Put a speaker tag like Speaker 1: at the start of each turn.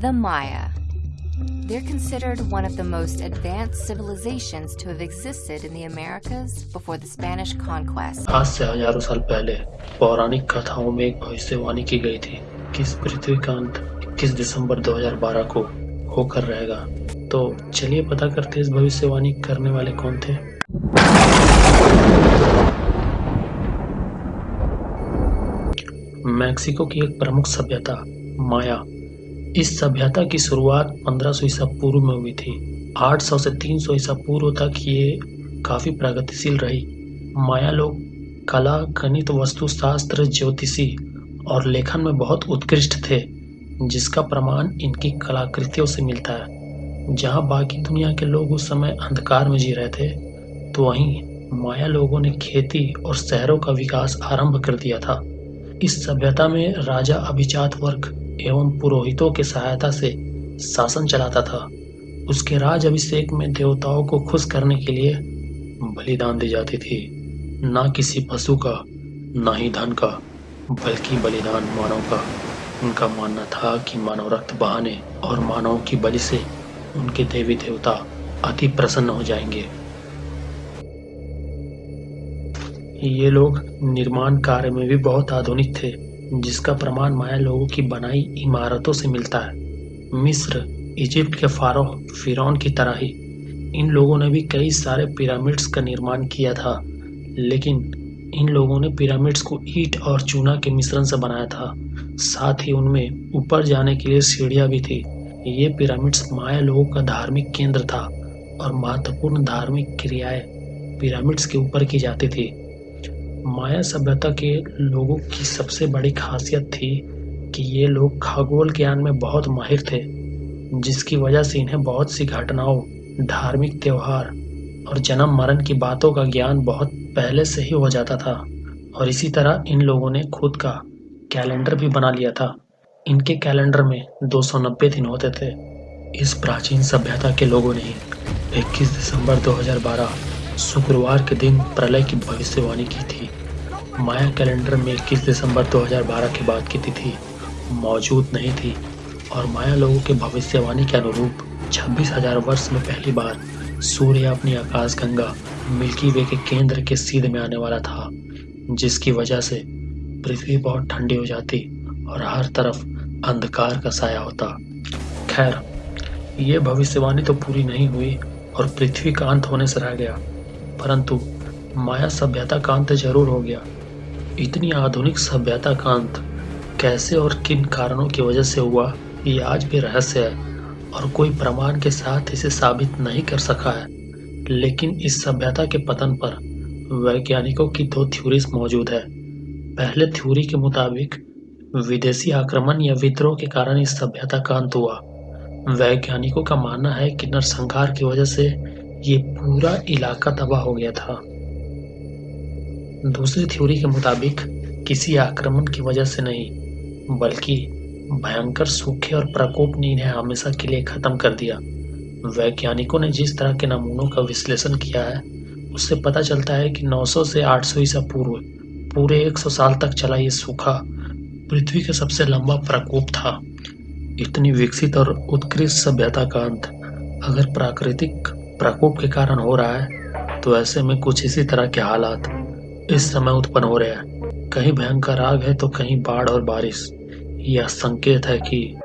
Speaker 1: The Maya. They're considered one of the most advanced civilizations to have existed in the Americas before the Spanish conquest.
Speaker 2: आज से हज़ारों साल पहले पौराणिक कथाओं में एक भविष्यवाणी की गई थी कि इस पृथ्वी का अंत 21 दिसंबर 2012 को होकर रहेगा तो चलिए पता करते हैं इस भविष्यवाणी करने वाले कौन थे मैक्सिको की एक प्रमुख सभ्यता माया इस सभ्यता की शुरुआत 1500 ईसा पूर्व में हुई थी। 800 से 300 ईसा पूर्व तक ये काफ़ी प्रगतिशील रही। माया लोग कला, गणित, वस्तुशास्त्र, ज्योतिषी और लेखन में बहुत उत्कृष्ट थे, जिसका प्रमाण इनकी कलाकृतियों से मिलता है। जहाँ बाकी दुनिया के लोग उस समय अंधकार में जी रहे थे तो वहीं माया लोगों ने खेती और शहरों का विकास आरंभ कर दिया था। इस सभ्यता में राजा अभिजात वर्ग एवं पुरोहितों के सहायता से शासन चलाता था। उसके राज अभिषेक में देवताओं को खुश करने के लिए बलिदान दी जाती थी। न किसी पशु का, न ही धन का, बल्कि बलिदान मानव का। उनका मानना था कि मानव रक्त बहाने और मानव की बलि से उनके देवी देवता अति प्रसन्न हो जाएँगे। ये लोग निर्माण कार्य में भी बहुत आधुनिक थे। जिसका प्रमाण माया लोगों की बनाई इमारतों से मिलता है। मिस्र, इजिप्ट के फारो, फिरौन की तरह ही। इन लोगों ने भी कई सारे पिरामिड्स का निर्माण किया था, लेकिन इन लोगों ने पिरामिड्स को ईट और चूना के मिश्रण से बनाया था। साथ ही उनमें ऊपर जाने के लिए सीढ़ियाँ भी थी। ये पिरामिड्स माया लोगों का धार्मिक केंद्र था और महत्वपूर्ण धार्मिक क्रियाएँ पिरामिड्स के ऊपर की जाती थी। माया सभ्यता के लोगों की सबसे बड़ी खासियत थी कि ये लोग खगोल ज्ञान में बहुत माहिर थे, जिसकी वजह से इन्हें बहुत सी घटनाओं, धार्मिक त्यौहार और जन्म मरण की बातों का ज्ञान बहुत पहले से ही हो जाता था। और इसी तरह इन लोगों ने खुद का कैलेंडर भी बना लिया था। इनके कैलेंडर में 290 दिन होते थे। इस प्राचीन सभ्यता के लोगों ने 21 दिसंबर 2012 शुक्रवार के दिन प्रलय की भविष्यवाणी की थी। माया कैलेंडर में 21 दिसंबर 2012 के बाद की तिथि मौजूद नहीं थी और माया लोगों के भविष्यवाणी के अनुरूप छब्बीस हज़ार वर्ष में पहली बार सूर्य अपनी आकाश गंगा मिल्की वे के केंद्र के सीध में आने वाला था, जिसकी वजह से पृथ्वी बहुत ठंडी हो जाती और हर तरफ़ अंधकार का साया होता। खैर, ये भविष्यवाणी तो पूरी नहीं हुई और पृथ्वी का अंत होने से रह गया, परंतु माया सभ्यता का अंत ज़रूर हो गया। इतनी आधुनिक सभ्यता का अंत कैसे और किन कारणों की वजह से हुआ, ये आज भी रहस्य है और कोई प्रमाण के साथ इसे साबित नहीं कर सका है। लेकिन इस सभ्यता के पतन पर वैज्ञानिकों की दो थ्योरीज मौजूद है। पहले थ्योरी के मुताबिक विदेशी आक्रमण या विद्रोह के कारण इस सभ्यता का अंत हुआ। वैज्ञानिकों का मानना है कि नरसंहार की वजह से ये पूरा इलाका तबाह हो गया था। दूसरी थ्योरी के मुताबिक किसी आक्रमण की वजह से नहीं, बल्कि भयंकर सूखे और प्रकोप ने इन्हें हमेशा के लिए खत्म कर दिया। वैज्ञानिकों ने जिस तरह के नमूनों का विश्लेषण किया है, उससे पता चलता है कि 900 से 800 ईसा पूर्व, पूरे 100 साल तक चला ये सूखा पृथ्वी का सबसे लंबा प्रकोप था। इतनी विकसित और उत्कृष्ट सभ्यता का अंत अगर प्राकृतिक प्रकोप के कारण हो रहा है तो ऐसे में कुछ इसी तरह के हालात इस समय उत्पन्न हो रहे हैं। कहीं भयंकर आग है तो कहीं बाढ़ और बारिश। यह संकेत है कि